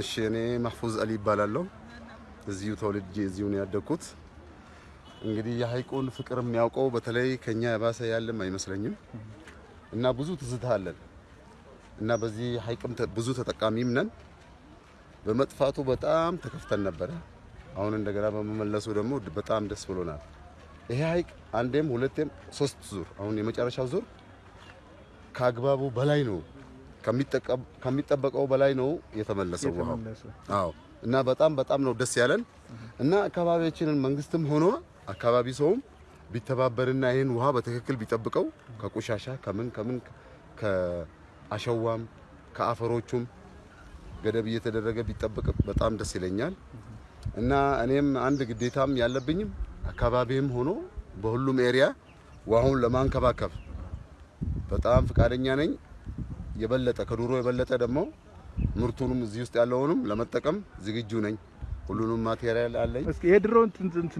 እሺ እኔ ማህፉዝ አሊ ይባላለሁ። እዚሁ ተወልጄ እዚሁ ነው ያደግኩት። እንግዲህ የሀይቁን ፍቅር የሚያውቀው በተለይ ከኛ የባሰ ያለም አይመስለኝም እና ብዙ ትዝታ አለን እና በዚህ ሀይቅም ብዙ ተጠቃሚም ነን። በመጥፋቱ በጣም ተከፍተን ነበረ። አሁን እንደገና በመመለሱ ደግሞ በጣም ደስ ብሎናል። ይሄ ሀይቅ አንዴም ሁለቴም ሶስት ዙር አሁን የመጨረሻው ዙር ከአግባቡ በላይ ነው ከሚጠበቀው በላይ ነው የተመለሰው ውሃው። አዎ እና በጣም በጣም ነው ደስ ያለን እና አካባቢያችንን መንግስትም ሆኖ አካባቢ ሰውም ቢተባበርና ይህን ውሃ በትክክል ቢጠብቀው ከቆሻሻ ከምን ከምን ከአሸዋም ከአፈሮቹም ገደብ እየተደረገ ቢጠበቅ በጣም ደስ ይለኛል እና እኔም አንድ ግዴታም ያለብኝም አካባቢም ሆኖ በሁሉም area ውሃውን ለመንከባከብ በጣም ፈቃደኛ ነኝ። የበለጠ ከዱሮ የበለጠ ደግሞ ምርቱንም እዚህ ውስጥ ያለውንም ለመጠቀም ዝግጁ ነኝ። ሁሉንም material አለኝ። እስኪ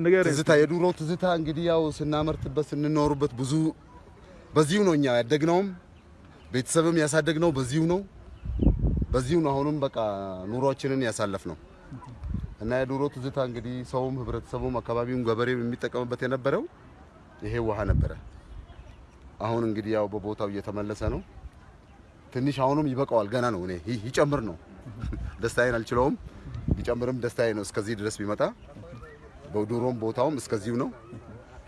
ንገረኝ። ትዝታ የዱሮ ትዝታ እንግዲህ ያው ስናመርትበት ስንኖሩበት ብዙ በዚሁ ነው እኛ ያደግነውም ቤተሰብም ያሳደግነው በዚሁ ነው በዚሁ ነው። አሁንም በቃ ኑሯችንን ያሳለፍ ነው እና የዱሮ ትዝታ እንግዲህ ሰውም ህብረተሰቡም አካባቢውም ገበሬው የሚጠቀምበት የነበረው ይሄ ውሃ ነበረ። አሁን እንግዲህ ያው በቦታው እየተመለሰ ነው። ትንሽ አሁንም ይበቃዋል። ገና ነው። እኔ ይጨምር ነው ደስታዬን አልችለውም። ቢጨምርም ደስታዬ ነው እስከዚህ ድረስ ቢመጣ በዱሮም ቦታውም እስከዚሁ ነው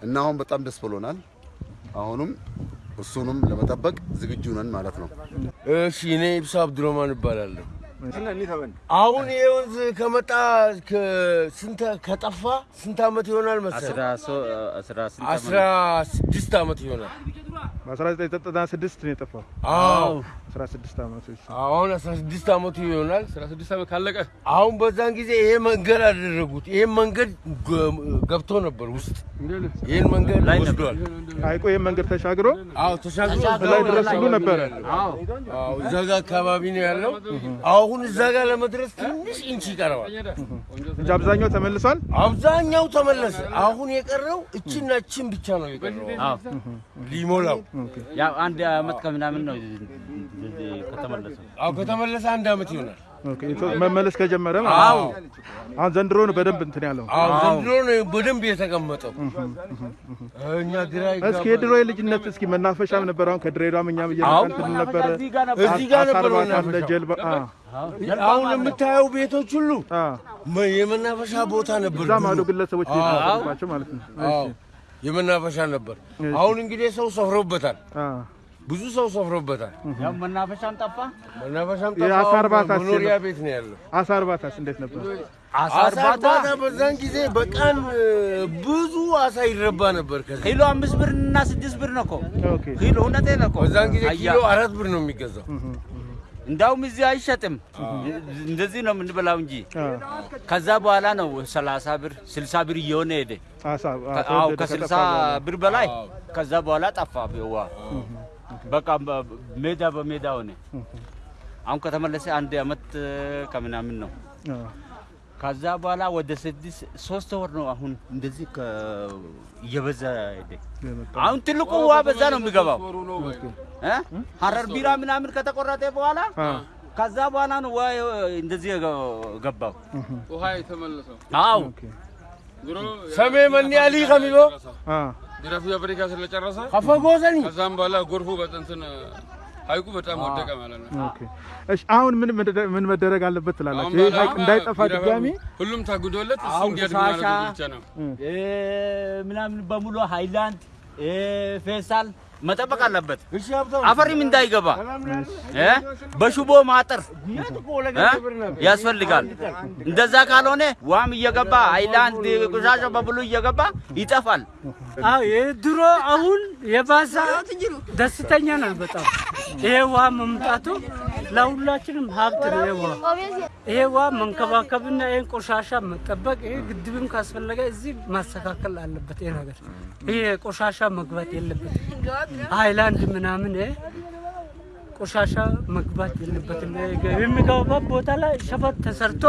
እና አሁን በጣም ደስ ብሎናል። አሁንም እሱንም ለመጠበቅ ዝግጁ ነን ማለት ነው። እሺ እኔ ኢብሳ አብዱረማን እባላለሁ። አሁን ይሄ ወንዝ ከመጣ ስንት ከጠፋ ስንት አመት ይሆናል መሰለህ? አስራ ስድስት አመት ይሆናል። በ1996 ነው የጠፋው። አዎ 16 ዓመቶች አሁን አስራ ስድስት አመቱ ይሆናል። 16 ዓመት ካለቀ አሁን በዛን ጊዜ ይሄ መንገድ አደረጉት። ይሄን መንገድ ገብቶ ነበር ውስጥ ይሄን መንገድ ወስዷል። ሀይቁ ይህን መንገድ ተሻግሮ አዎ ተሻግሮ ላይ ድረስ ሁሉ ነበረ። አዎ እዛ ጋ አካባቢ ነው ያለው። አሁን እዛ ጋር ለመድረስ ትንሽ ኢንች ይቀረዋል። እንጂ አብዛኛው ተመልሷል። አብዛኛው ተመለሰ። አሁን የቀረው እችና እችን ብቻ ነው የቀረው ሊሞላው። ያው አንድ አመት ከምናምን ነው ከተመለሰ። አዎ ከተመለሰ አንድ አመት ይሆናል። መመለስ ከጀመረ ማለት ነው። አሁን ዘንድሮ ነው በደንብ እንትን ያለው። አዎ ዘንድሮ ነው በደንብ የተቀመጠው። እኛ ግራ እስኪ የድሮ የልጅነት እስኪ መናፈሻም ነበር። አሁን ከድሬዳዋም እኛም እየመጣን እንትን ነበረ። እዚህ ጋር ነበር። እዚህ ጋር ነበር ጀልባ አሁን የምታየው ቤቶች ሁሉ የመናፈሻ ቦታ ነበር። አሉ ድሮ። ግለሰቦች ቤት ማለት ነው። አዎ የመናፈሻ ነበር። አሁን እንግዲህ ሰው ሰፍሮበታል። ብዙ ሰው ሰፍሮበታል። ያው መናፈሻም ጠፋ። መናፈሻም የአሳ ጠፋ። እርባታ መኖሪያ ቤት ነው ያለው። አሳ እርባታስ እንዴት ነበር? አሳ እርባታ በዛን ጊዜ በቀን ብዙ አሳ ይረባ ነበር። ከዚህ ኪሎ አምስት ብር እና ስድስት ብር ነው እኮ okay ኪሎ። እውነቴን ነው እኮ በዛን ጊዜ ኪሎ አራት ብር ነው የሚገዛው። እንዳውም እዚህ አይሸጥም። እንደዚህ ነው የምንበላው እንጂ ከዛ በኋላ ነው ሰላሳ ብር ስልሳ ብር እየሆነ ሄደ። አዎ ከስልሳ ብር በላይ ከዛ በኋላ ጠፋ ውሃ። በቃ ሜዳ በሜዳ ሆነ። አሁን ከተመለሰ አንድ አመት ከምናምን ነው። ከዛ በኋላ ወደ ስድስት ሶስት ወር ነው አሁን እንደዚህ ከ- እየበዛ ሄደ። አሁን ትልቁ ውሃ በዛ ነው የሚገባው። እ? ሀረር ቢራ ምናምን ከተቆረጠ በኋላ ከዛ በኋላ ነው ውሃ እንደዚህ ገባው። ውሃ የተመለሰው? ድሮ ሰሜ መኒ አሊ አ። ጅራፊ አፍሪካ ስለጨረሰ? ከፈጎሰኒ ከዛም በኋላ ጎርፉ በጥንትን ሀይቁ በጣም ወደቀ ማለት ነው። Okay እሺ አሁን ምን ምን መደረግ አለበት ትላላችሁ? ይሄ ሀይቅ እንዳይጠፋ ድጋሚ ሁሉም ታግዶለት እሱ አሁን እንዲያድግ ማድረግ ብቻ ነው። እ፣ ምናምን በሙሉ ሃይላንድ እ፣ ፌስታል መጠበቅ አለበት። አፈሪም እንዳይገባ እ? በሽቦ ማጠር እ? ያስፈልጋል። እንደዛ ካልሆነ ውሃም እየገባ ሃይላንድ ቆሻሻ በሙሉ እየገባ ይጠፋል። አዎ የድሮ አሁን የባሰ ደስተኛ ነን በጣም ይሄ ውሃ መምጣቱ ለሁላችንም ሀብት ነው። ይሄ ውሃ ይሄ ውሃ መንከባከብና ይሄን ቆሻሻ መጠበቅ ይሄ ግድብም ካስፈለገ እዚህ ማስተካከል አለበት። ይሄ ነገር ይሄ ቆሻሻ መግባት የለበት። ሃይላንድ ምናምን ይሄ ቆሻሻ መግባት የለበትም። የሚገባበት ቦታ ላይ ሸፈት ተሰርቶ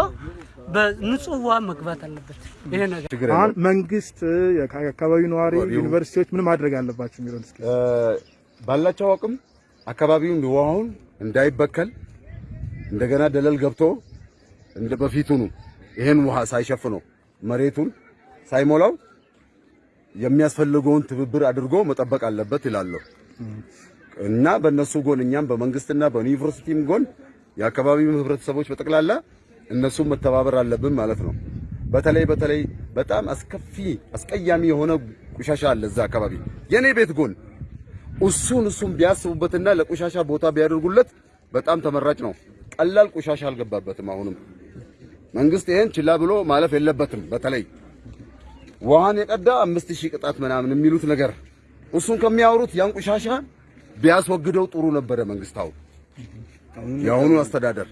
በንጹህ ውሃ መግባት አለበት። ይሄ ነገር አሁን መንግስት፣ የአካባቢው ነዋሪ፣ ዩኒቨርሲቲዎች ምን ማድረግ አለባቸው የሚለውን ባላቸው አቅም አካባቢውን ውሃውን እንዳይበከል እንደገና ደለል ገብቶ እንደ በፊቱኑ ይሄን ውሃ ሳይሸፍነው መሬቱን ሳይሞላው የሚያስፈልገውን ትብብር አድርጎ መጠበቅ አለበት ይላለሁ እና በእነሱ ጎን እኛም በመንግስትና በዩኒቨርሲቲም ጎን የአካባቢው ህብረተሰቦች በጠቅላላ እነሱም መተባበር አለብን ማለት ነው። በተለይ በተለይ በጣም አስከፊ አስቀያሚ የሆነ ቆሻሻ አለ እዛ አካባቢ የኔ ቤት ጎን እሱን እሱን ቢያስቡበትና ለቆሻሻ ቦታ ቢያደርጉለት በጣም ተመራጭ ነው። ቀላል ቆሻሻ አልገባበትም። አሁንም መንግስት ይሄን ችላ ብሎ ማለፍ የለበትም። በተለይ ውሃን የቀዳ አምስት ሺህ ቅጣት ምናምን የሚሉት ነገር እሱን ከሚያወሩት ያን ቆሻሻ ቢያስወግደው ጥሩ ነበረ መንግስታው የአሁኑ አስተዳደር